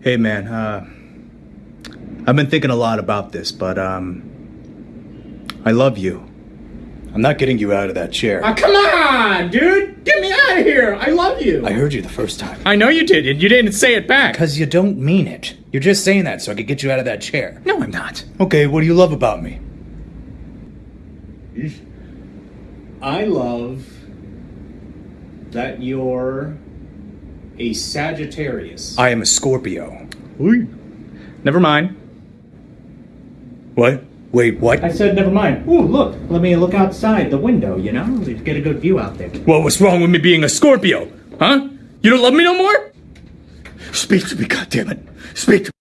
Hey man, uh, I've been thinking a lot about this, but um, I love you. I'm not getting you out of that chair. Ah, come on, dude! Get me out of here! I love you! I heard you the first time. I know you did, and you didn't say it back. Because you don't mean it. You're just saying that so I could get you out of that chair. No, I'm not. Okay, what do you love about me? I love that you're a Sagittarius. I am a Scorpio. Ooh. Never mind. What? Wait, what? I said never mind. Ooh, look. Let me look outside the window, you know? Get a good view out there. What was wrong with me being a Scorpio? Huh? You don't love me no more? Speak to me, goddammit. Speak to